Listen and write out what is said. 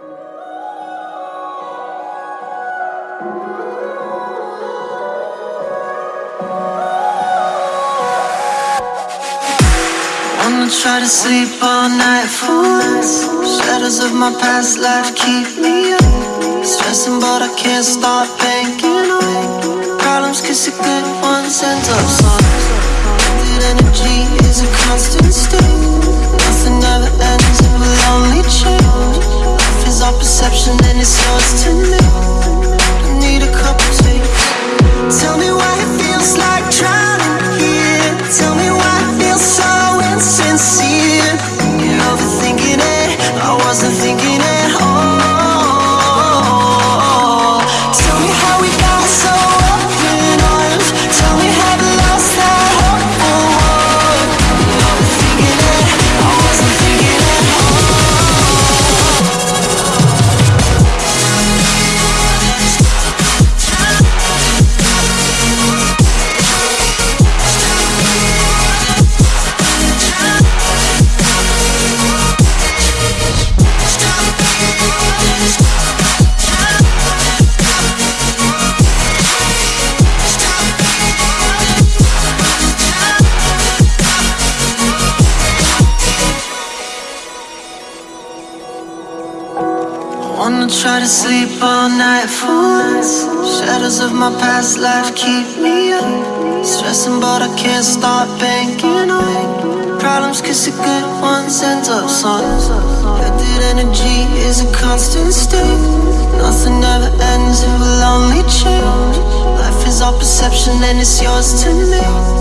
Try to sleep all night for once. Shadows of my past life keep me up. Stressing, but I can't stop thinking of problems. Cause the good ones end up songs. That energy is a constant state. I wasn't thinking wanna try to sleep all night for. Shadows of my past life keep me up. Stressing, but I can't stop thinking of problems. Cause the good ones end up songs. That energy is a constant state. Nothing ever ends, it will only change. Life is our perception, and it's yours to make.